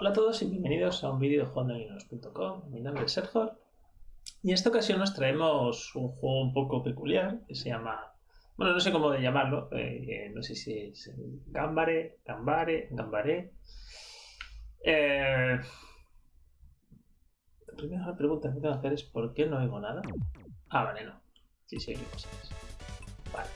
Hola a todos y bienvenidos a un vídeo de jugandolinos.com. Mi nombre es Sergio y en esta ocasión nos traemos un juego un poco peculiar que se llama, bueno, no sé cómo de llamarlo, eh, no sé si es Gambare, Gambare, Gambare. Eh, la primera pregunta que tengo que hacer es ¿por qué no oigo nada? Ah, vale, no. Sí, sí, hay cosas. Vale.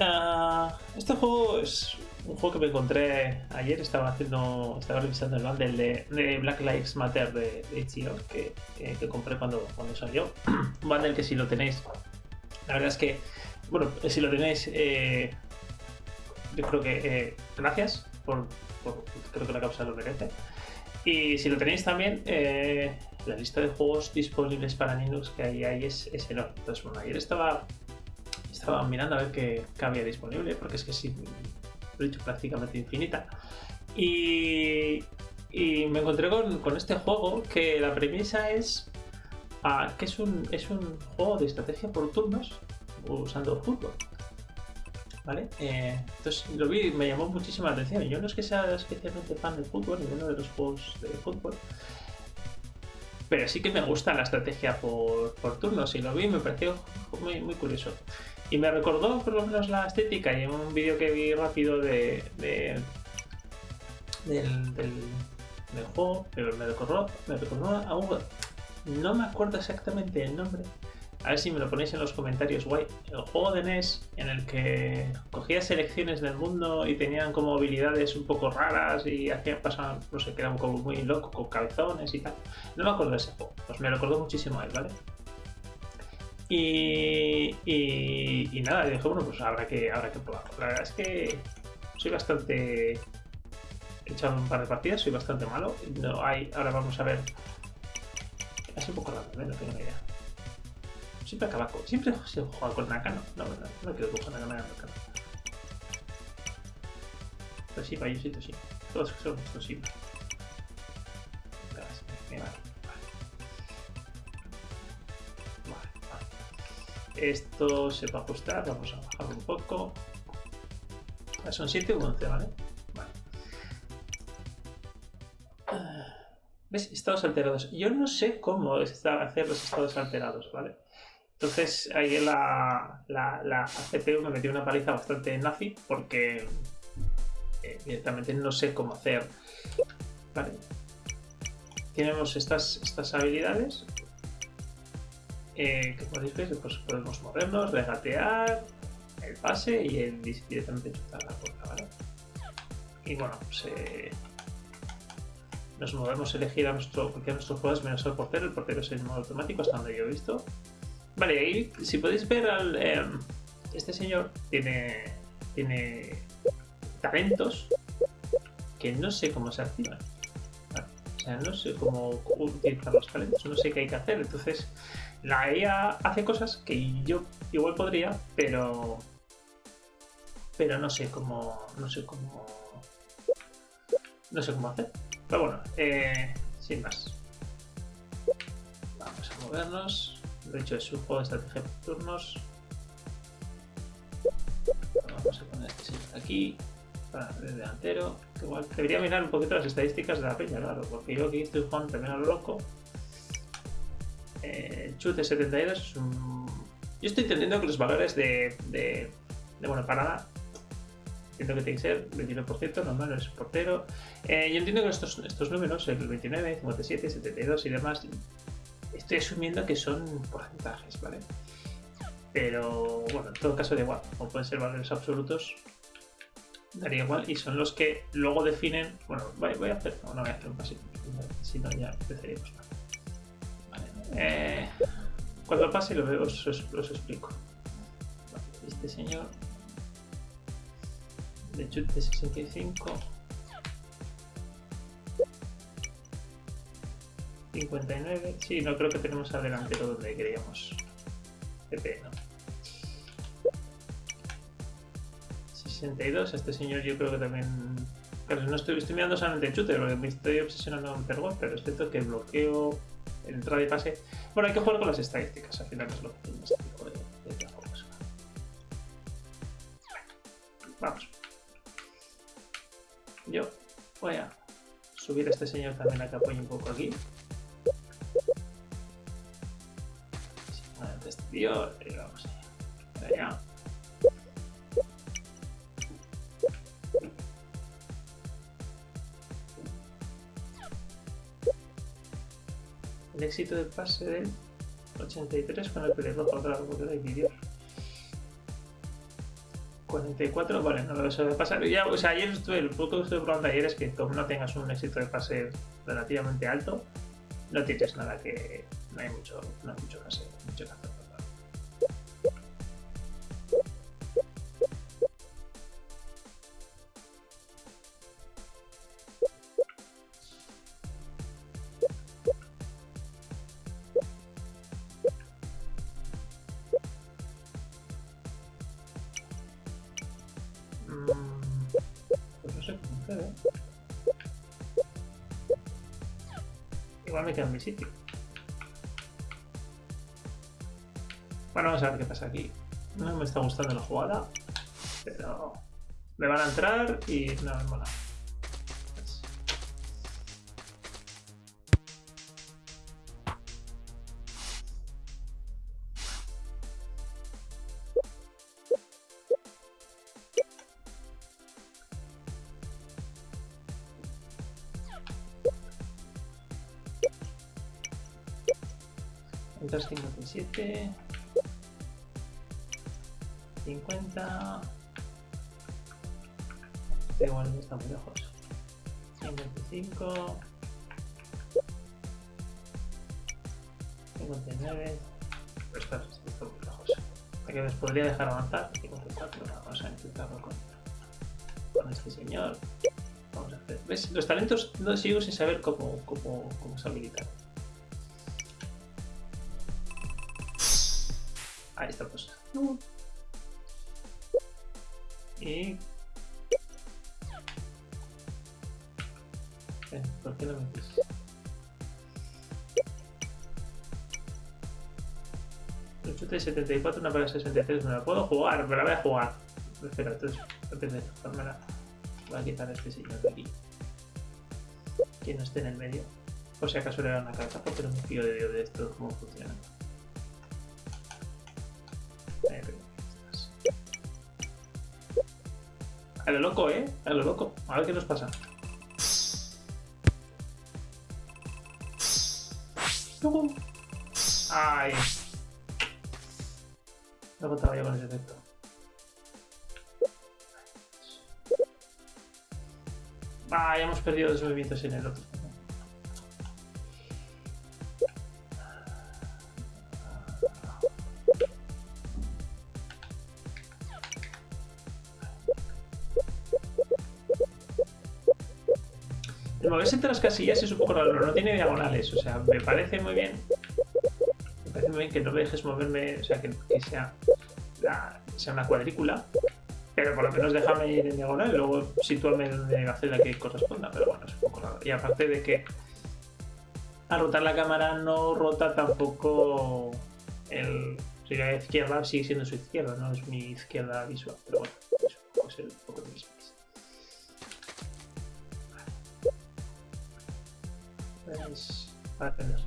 Ah, este juego es un juego que me encontré ayer, estaba haciendo, estaba revisando el bundle de, Black Lives Matter de, de que, que, compré cuando, cuando salió. un bundle que si lo tenéis, la verdad es que, bueno, si lo tenéis, eh, yo creo que eh, gracias por, creo que la causa lo merece. Y si lo tenéis también, eh, la lista de juegos disponibles para Linux que hay ahí es, es enorme. Entonces, bueno, ayer estaba estaba mirando a ver qué, qué, había disponible, porque es que sí, lo dicho, prácticamente infinita. Y, y me encontré con, con, este juego que la premisa es ah, que es un, es un juego de estrategia por turnos usando fútbol. ¿Vale? Eh, entonces lo vi y me llamó muchísima atención. Yo no es que sea especialmente fan de fútbol, ni uno de los juegos de fútbol, pero sí que me gusta la estrategia por, por turnos y lo vi y me pareció muy, muy curioso. Y me recordó por lo menos la estética y en un vídeo que vi rápido de, del, del, juego, pero me recordó, me recordó a un... No me acuerdo exactamente el nombre. A ver si me lo ponéis en los comentarios, guay. El juego de NES en el que cogía selecciones del mundo y tenían como habilidades un poco raras y hacían pasar, no sé, quedaban como muy locos con calzones y tal. No me acuerdo de ese juego. Pues me recordó muchísimo a él, ¿vale? Y, y, nada, dije, bueno, pues habrá que, habrá que probarlo. La verdad es que soy bastante... He echado un par de partidas, soy bastante malo. No hay, ahora vamos a ver... Es un poco raro, ¿eh? no tengo ni idea. Siempre acaba con... Siempre se juega con Nakano. No, no, no, quiero jugar con Nakano. Pero sí, Payosito sí. Todos son estos sí. Esto se va a ajustar, vamos a bajar un poco. Ah, son 7 u 11, ¿vale? Vale. Ah, ¿Ves? Estados alterados. Yo no sé cómo hacer los estados alterados, ¿vale? Entonces ahí la, la, la CPU me metió una paliza bastante nazi porque eh, directamente no sé cómo hacer. Vale. Tenemos estas, estas habilidades eh, que ver, pues podemos movernos, regatear, el pase y el directamente chutar la puerta, ¿vale? Y bueno, pues eh, nos movemos a elegir a nuestro, porque a nuestros jugadores menos al portero, el portero es en modo automático hasta donde yo he visto. Vale, ahí si podéis ver al, em, este señor tiene, tiene talentos que no sé cómo se activan. O sea, no sé cómo utilizar los talentos, no sé qué hay que hacer, entonces la IA hace cosas que yo igual podría, pero pero no sé cómo no sé cómo no sé cómo hacer. Pero bueno, eh, sin más. Vamos a movernos. De hecho es un juego de estrategia por turnos. Vamos a poner este aquí para el delantero. Igual debería mirar un poquito las estadísticas de la peña, claro, porque yo aquí estoy jugando también a lo loco eh, chute 72 es un... Yo estoy entendiendo que los valores de, de, de buena parada entiendo que tiene que ser 29%, normal, no es portero. Eh, yo entiendo que estos, estos números, el 29, 57, 72 y demás, estoy asumiendo que son porcentajes, ¿vale? Pero bueno, en todo caso da igual, como pueden ser valores absolutos, daría igual y son los que luego definen. Bueno, voy, a hacer, no, no voy a hacer un pasito, si no ya empezaríamos. Eh, cuando pase lo veo, os, os, explico. Este señor de chute 65 59 sí, no creo que tenemos al delantero donde queríamos PP, ¿no? 62, este señor yo creo que también claro, no estoy, estoy mirando solamente el chute, me estoy obsesionando con Pergol, pero es cierto que el bloqueo entrada y pase. Bueno, hay que jugar con las estadísticas, al final es lo que más de, de, de Vamos. Yo voy a subir a este señor también a que apoye un poco aquí. Este tío, y vamos allá. Éxito del pase del 83 con el pelirrojo, claro, porque no hay vídeos. 44, vale, no lo de pasar. Ya, o sea, ayer estuve, el punto que estuve probando ayer es que como no tengas un éxito de pase relativamente alto, no tienes nada que. no hay mucho, no hay mucho mucho que hacer. En mi sitio. Bueno, vamos a ver qué pasa aquí. No me está gustando la jugada, pero me van a entrar y no me mola. 257 50 este igual no está muy lejos 55 59 pero está, está muy lejos. Que les podría dejar avanzar. 54 vamos a intentarlo con, con este señor. Vamos a hacer. ¿ves? los talentos no sigo sin saber cómo, cómo, cómo se habilitan Está pues. Y... Eh, ¿Por qué no? Un chute de 74, una para 63, no la puedo jugar, pero la voy a jugar. Espera, entonces, antes de la voy a quitar a este señor de aquí. Que no esté en el medio. Por si acaso le da una carta, pero me fío de Dios de esto, cómo funciona. A lo loco, ¿eh? A lo loco. A ver qué nos pasa. ¡Ay! No contaba yo con ese efecto. Ah, hemos perdido dos movimientos en el otro. Moverse entre las casillas es un poco raro, no tiene diagonales, o sea, me parece muy bien. Me parece muy bien que no me dejes moverme, o sea, que, sea, sea una cuadrícula, pero por lo menos déjame ir en diagonal y luego sitúame donde la que corresponda, pero bueno, es un poco raro. Y aparte de que al rotar la cámara no rota tampoco el... Sea, la izquierda sigue siendo su izquierda, no es mi izquierda visual, pero bueno, eso puede ser para aprender.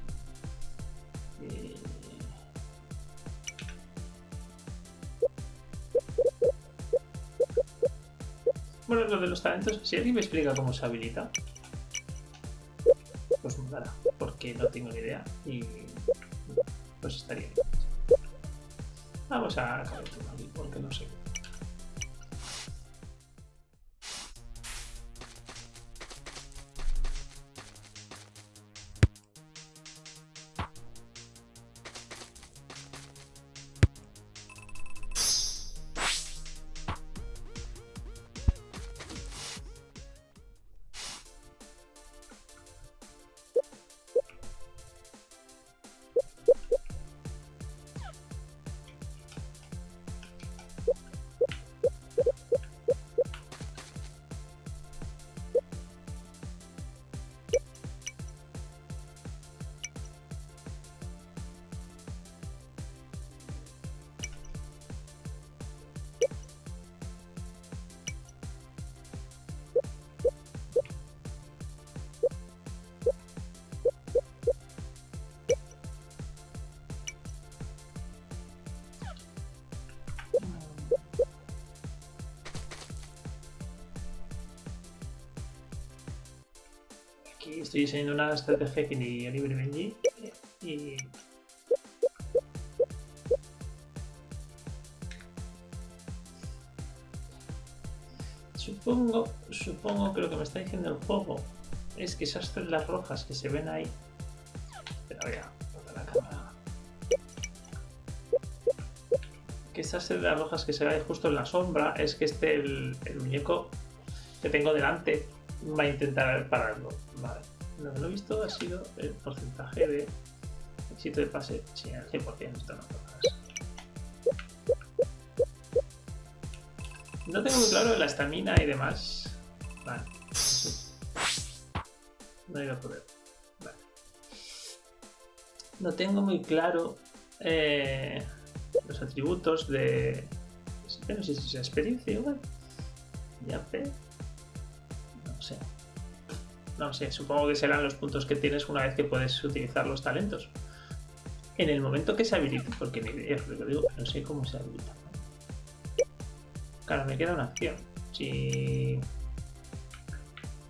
Bueno, lo de los talentos, si alguien me explica cómo se habilita, pues me dará, porque no tengo ni idea y pues estaría bien. Vamos a aquí porque no sé. Estoy diseñando una estrategia que ni ni Benji y Supongo, supongo que lo que me está diciendo el juego es que esas celdas rojas que se ven ahí... Pero vea, la cámara. Que esas celdas rojas que se ven justo en la sombra es que este, el, muñeco que tengo delante va a intentar pararlo. Lo que no he visto ha sido el porcentaje de éxito de pase. Sí, al 100%, esto no No tengo muy claro la estamina y demás. Vale. No iba a poder. Vale. No tengo muy claro eh, los atributos de... No sé si es experiencia igual. Ya sé. No sé, supongo que serán los puntos que tienes una vez que puedes utilizar los talentos. En el momento que se habilite, porque ni idea, lo digo, no sé cómo se habilita. Claro, me queda una acción. Si...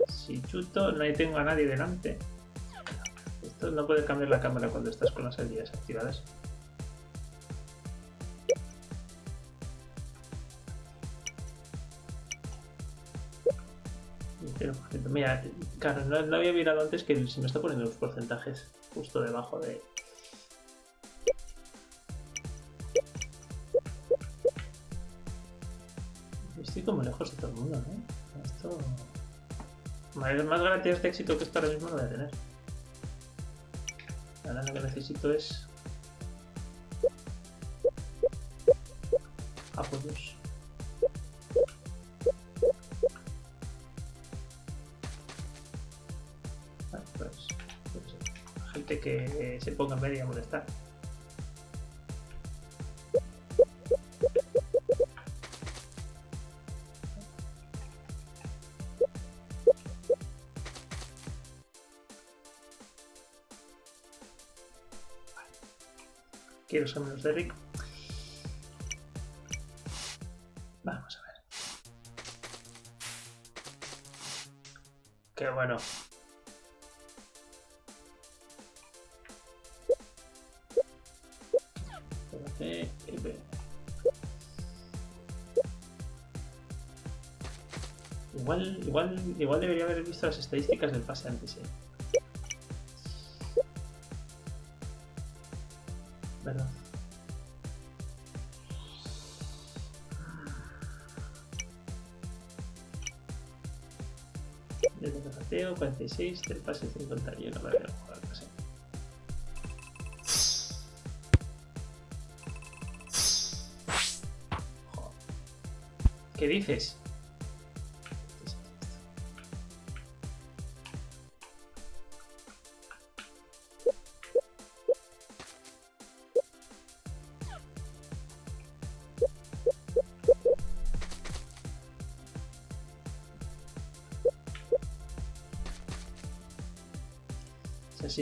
Si chuto, no tengo a nadie delante. Esto no puede cambiar la cámara cuando estás con las habilidades activadas. mira, claro, no, había mirado antes que se me está poniendo los porcentajes justo debajo de, como lejos de todo el mundo, ¿no? Esto... Más, más garantías de éxito que esto ahora mismo no voy a tener. Ahora lo que necesito es... Apoyos. Que se ponga en medio a molestar. quiero ser menos de rico. Vamos a ver. Qué bueno. Igual, igual, debería haber visto las estadísticas del pase antes, ¿eh? ¿verdad? Desde el pateo, 46, del pase 51, vale, jugar pase. ¿Qué dices?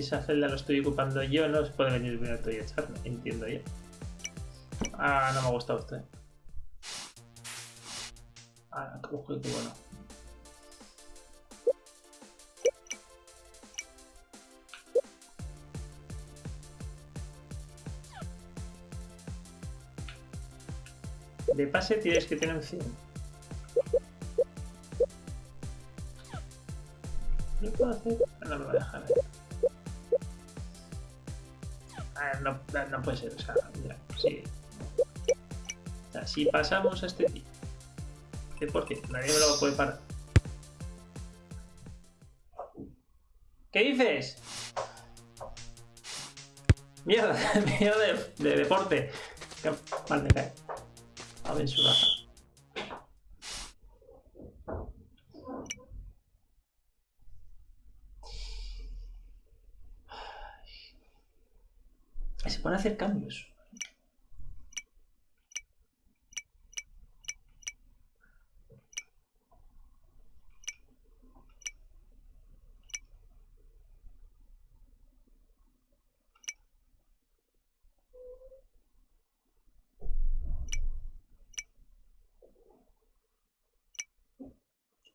Esa celda lo estoy ocupando yo, no se puede venir el minuto y echarme, entiendo yo. Ah, no me ha gustado usted. Ah, qué bueno. De pase tienes que tener 100. ¿Qué puedo hacer? No me va a dejar. No, puede ser, o sea, mira, sí. Si pasamos a este tío, que por qué, nadie me lo puede parar. ¿Qué dices? Mierda, de, de deporte. Mal me cae. A ver su raza. hacer cambios.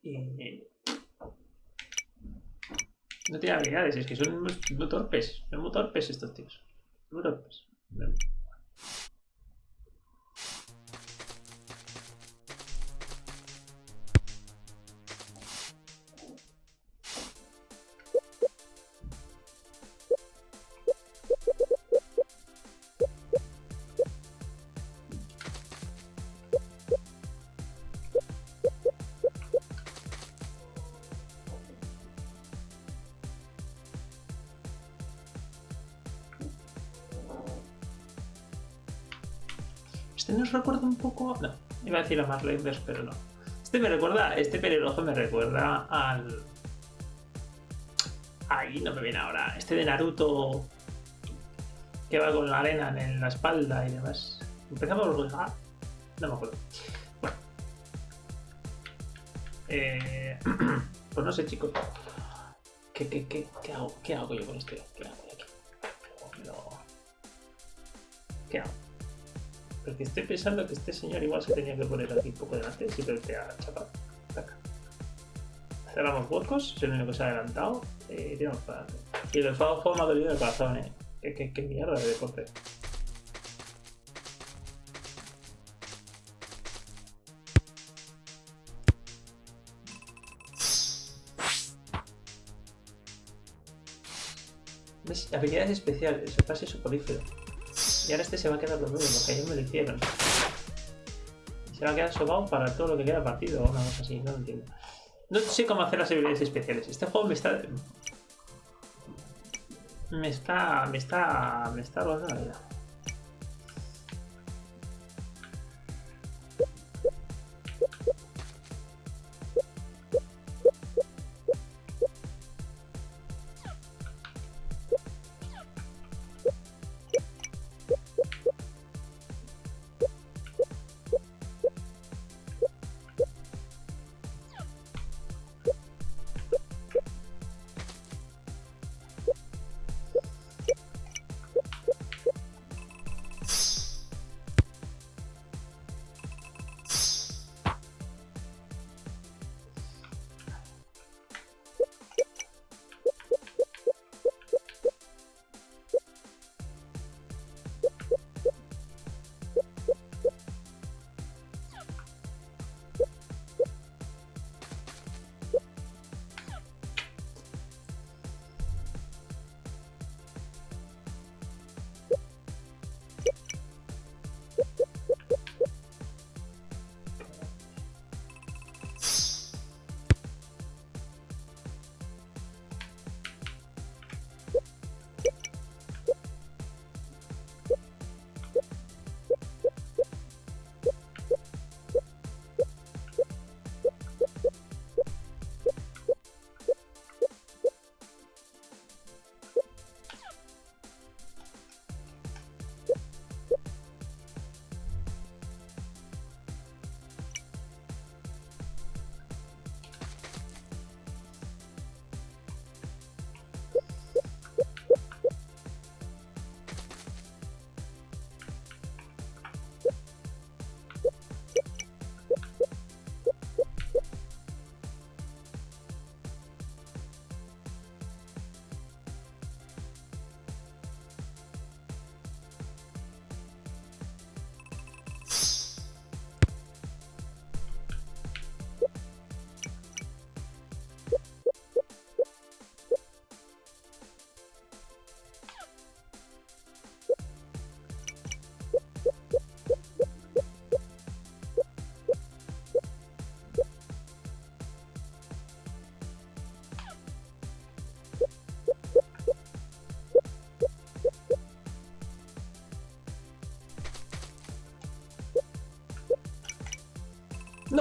Y... No tiene habilidades, es que son no torpes, son muy torpes estos tíos. Muy decir a Marlenders, pero no. Este me recuerda... Este pelirrojo me recuerda al... Ahí no me viene ahora. Este de Naruto que va con la arena en la espalda y demás. Empezamos por... Ah, no me acuerdo. Bueno. Eh, pues no sé, chicos. ¿Qué, qué, qué, qué, hago? ¿Qué hago yo con este? ¿Qué hago? ¿Qué hago? Porque estoy pensando que este señor igual se tenía que poner aquí un poco delante, simplemente a chapar. Cerramos huecos, es el único que se ha adelantado y tiramos para adelante. Y el enfado ha dolido el corazón, eh. ¿Qué, qué, mierda de deporte. ¿Ves? Habilidades especiales, pase soporífero. Y ahora este se va a quedar lo mismo, ellos me lo hicieron. Se va a quedar sobado para todo lo que queda partido o una cosa así, no lo entiendo. No sé cómo hacer las habilidades especiales. Este juego me está... Me está... Me está... Me está robando la vida.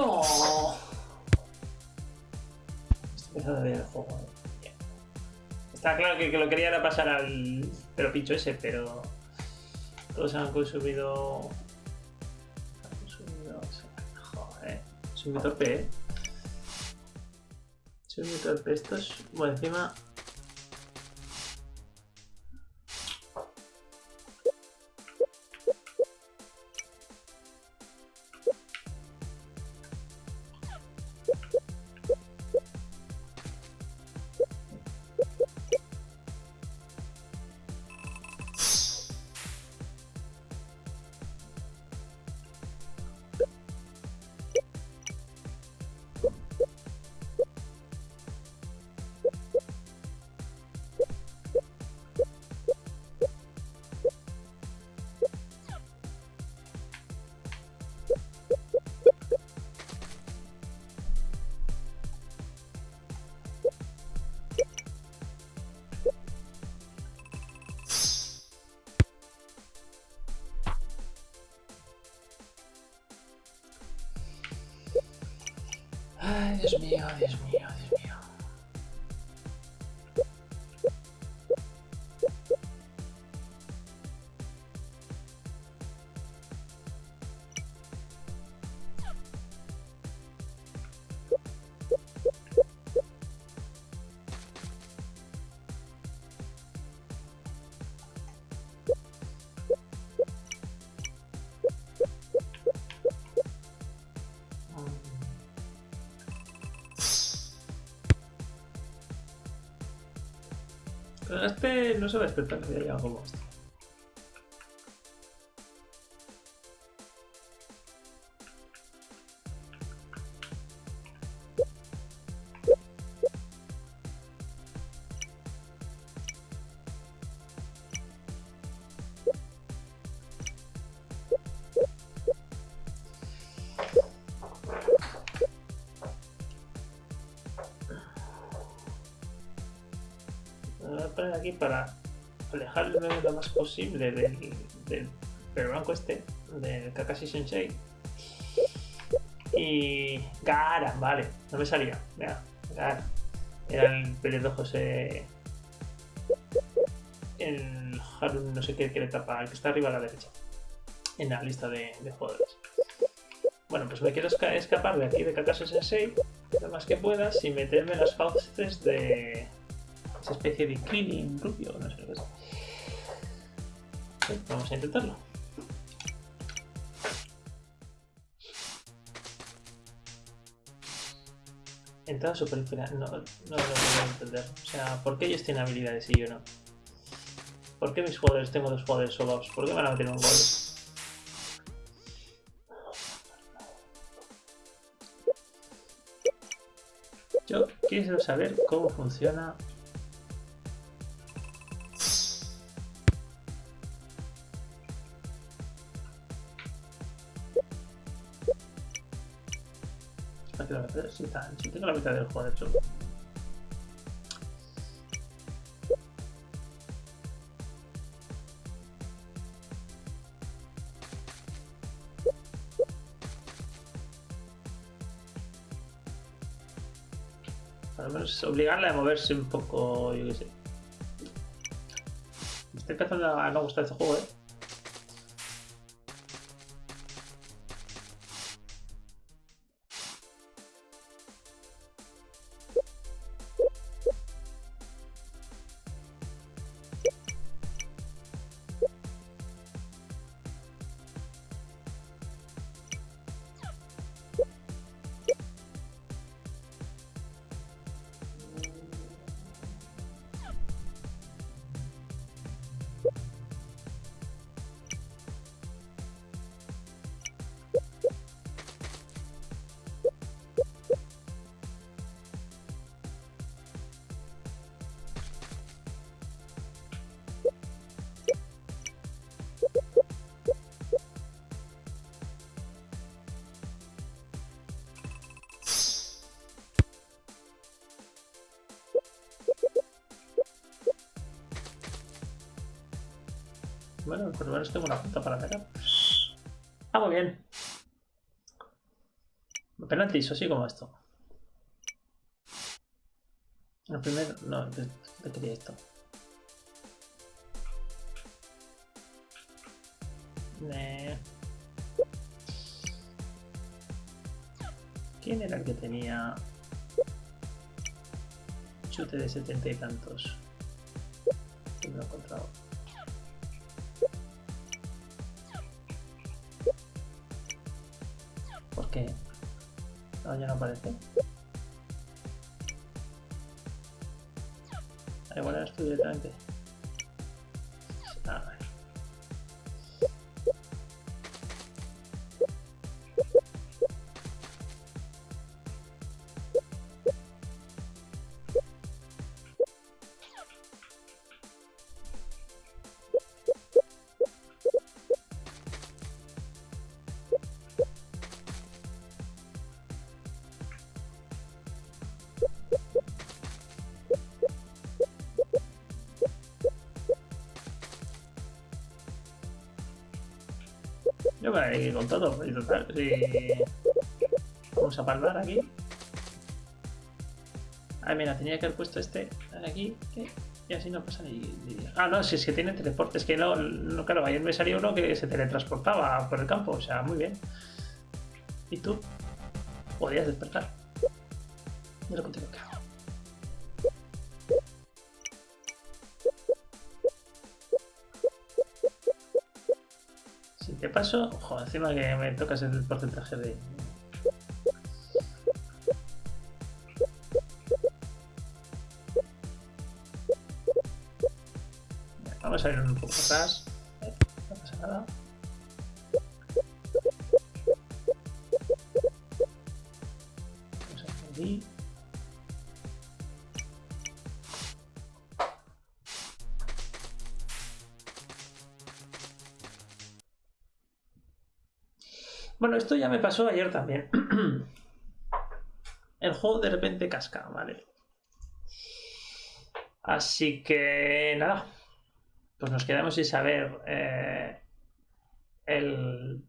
¡No! Estoy a el juego. Está claro que, que, lo quería era pasar al pero picho ese, pero todos han consumido. Han consumido. Joder, soy muy torpe, eh. Soy. Estos, bueno, encima este no se va a despertar algo como voy a poner aquí para alejarme lo más posible del, del blanco este, del Kakashi Sensei. Y. Gara, vale, no me salía. Venga, Gara. Era el pelirrojo ese. El Harun, no sé qué, que le el que está arriba a la derecha. En la lista de, de jugadores. Bueno, pues me quiero esca- escapar de aquí de Kakashi Sensei lo más que pueda sin meterme en las fauces de esa especie de cleaning rubio, no sé lo que es. Sí, Vamos a intentarlo. Entrada superficial. No, no lo puedo entender. O sea, ¿por qué ellos tienen habilidades y yo no? ¿Por qué mis jugadores tengo dos jugadores solos? ¿Por qué van a meter un gol? Yo quiero saber cómo funciona Meter, si, tan- si tengo la mitad del juego hecho. Al menos obligarle a moverse un poco, yo qué sé. Me estoy empezando a no gustar este juego, eh. Bueno, por lo menos tengo una punta para atacar. Ah, muy bien. Penaltis, así como esto. El primero, no, quería esto. Eh. ¿Quién era el que tenía chute de setenta y tantos? Me lo he encontrado. ¿Por qué? No, ya no aparece. Igual eras tú directamente. Todo, si... Vamos a palmar aquí. Ah, mira, tenía que haber puesto este aquí. Y así no pasa ni, Ah, no, si es que tiene teleporte. Es que no, no, claro, ayer me salió uno que se teletransportaba por el campo. O sea, muy bien. ¿Y tú? Podías despertar. Mira contigo que te paso, ojo, encima que me tocas el porcentaje de, Vamos a ir un poco atrás. Esto ya me pasó ayer también. El juego de repente casca, ¿vale? Así que nada, pues nos quedamos sin saber eh, el...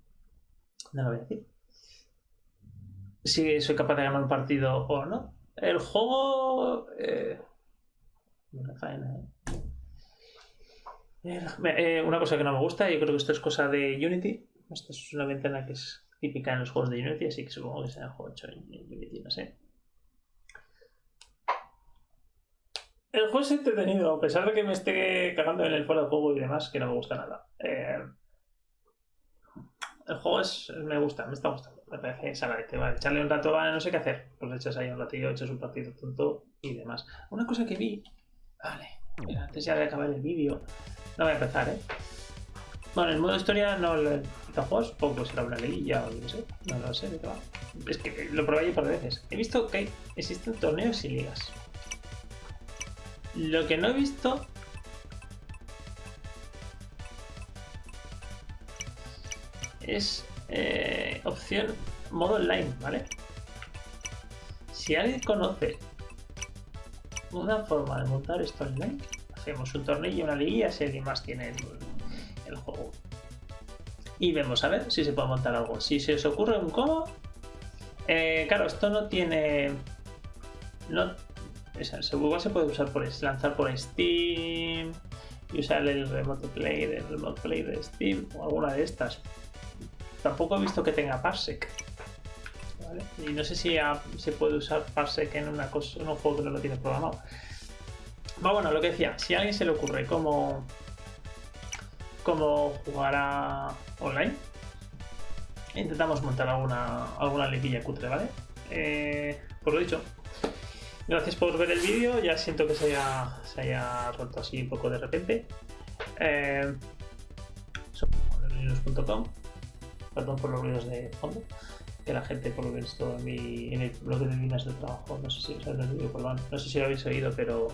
No lo voy a decir. Si soy capaz de ganar un partido o no. El juego... Eh, eh, una cosa que no me gusta, yo creo que esto es cosa de Unity. Esta es una ventana que es típica en los juegos de Unity, así que supongo que será el juego hecho en Unity, no sé. El juego es entretenido, a pesar de que me esté cagando en el fuera de juego y demás, que no me gusta nada. Eh, el juego es, me gusta, me está gustando. Me parece saladete. Vale, echarle un rato, vale, no sé qué hacer. Pues echas ahí un ratillo, echas un partido tonto y demás. Una cosa que vi. Vale, antes ya de acabar el vídeo. No voy a empezar, ¿eh? Bueno, el modo historia no lo he juegos, poco será una liguilla o no sé. No lo sé de. Es que lo probé un par de veces. He visto que existen torneos y ligas. Lo que no he visto... Es eh, opción modo online, ¿vale? Si alguien conoce una forma de montar esto online, hacemos un torneo y una liguilla si alguien más tiene juego. Y vemos a ver si se puede montar algo. Si se os ocurre un cómo, eh, claro, esto no tiene... No, igual se puede usar por lanzar por Steam y usar el Remote Play, el Remote Play de Steam o alguna de estas. Tampoco he visto que tenga Parsec. Y no sé si se puede usar Parsec en, una cosa, en un juego que no lo tiene programado. bueno, lo que decía, si a alguien se le ocurre cómo, cómo jugar a online, intentamos montar alguna, alguna liguilla cutre, ¿vale? Eh, por lo dicho, Gracias por ver el vídeo, ya siento que se haya, roto así un poco de repente. Eh, perdón por los ruidos de fondo, que la gente por lo visto en, mi, en el blog de líneas de trabajo, no sé si os habéis oído, no sé si lo habéis oído, pero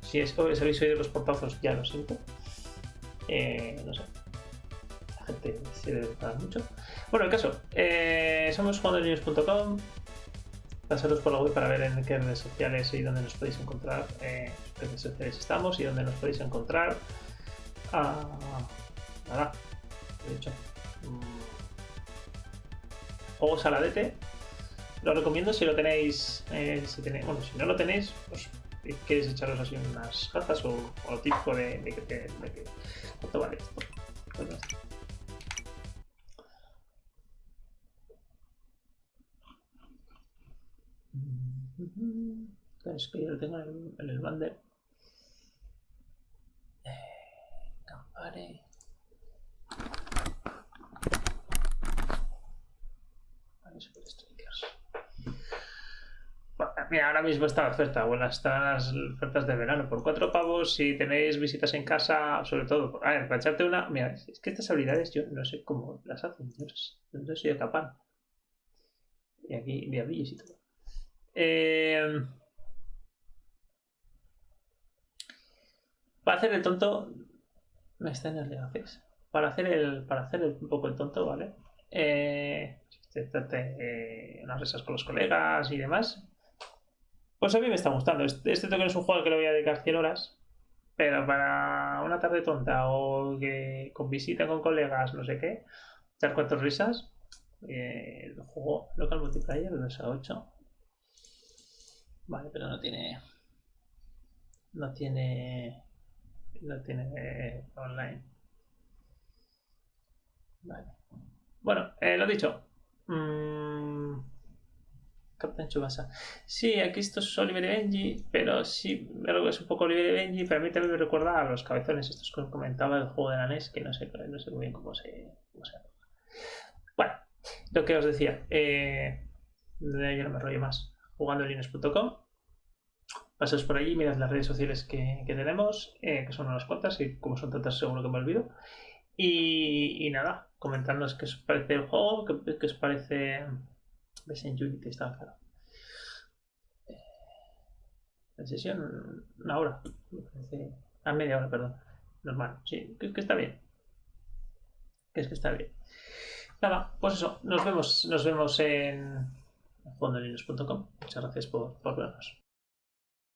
si es, habéis oído los portazos ya lo siento. Eh, no sé, la gente se debe mucho. Bueno, el caso, eh, somos juandolinux.com, pasaros por la web para ver en qué redes sociales y dónde nos podéis encontrar, eh, redes sociales estamos y dónde nos podéis encontrar. Ah, nada, de hecho. Mm, juegos saladete. Lo recomiendo si lo tenéis, eh, si tenéis, bueno, si no lo tenéis, pues queréis echaros así unas gafas o, lo típico de, de, de, de, ¿cuánto vale? Pues Es que yo lo tengo en, el bander. Eh, Campare. Vale, strikers. Mira, ahora mismo está la oferta. Bueno, están las ofertas de verano. Por cuatro pavos, si tenéis visitas en casa, sobre todo. A ver, para echarte una. Mira, es que estas habilidades yo no sé cómo las hacen. Yo no soy capaz. Y aquí diablillos y todo. Eh, Para hacer el tonto, me está en el Para hacer el, para hacer un poco el tonto, ¿vale? Eh, eh, unas risas con los colegas y demás. Pues a mí me está gustando. Este, no es un juego al que le voy a dedicar 100 horas. Pero para una tarde tonta o que con visita con colegas, no sé qué, echar cuatro risas, eh, el juego local multiplayer de 2 a 8 Vale, pero no tiene. No tiene. No tiene online. Vale. Bueno, eh, lo dicho. Mm, Captain Chubasa. Sí, aquí esto es Oliver y Benji, pero sí, que es un poco Oliver y Benji, pero a mí también me recuerda a los cabezones estos que comentaba del juego de la NES, que no sé, no sé muy bien cómo se, cómo se Bueno, lo que os decía, eh, ya no me rollo más, jugando linux.com. Pasaos por allí, mirad las redes sociales que, tenemos, eh, que son unas cuantas, y como son tantas seguro que me olvido. Y, nada, comentarnos qué os parece el juego, qué, os parece... Ves en Unity, está claro. Eh, la sesión, una hora, A media hora, perdón. Normal, sí, que, que está bien. Que es que está bien. Nada, pues eso, nos vemos, nos vemos en fondolinux.com. Muchas gracias por, por vernos.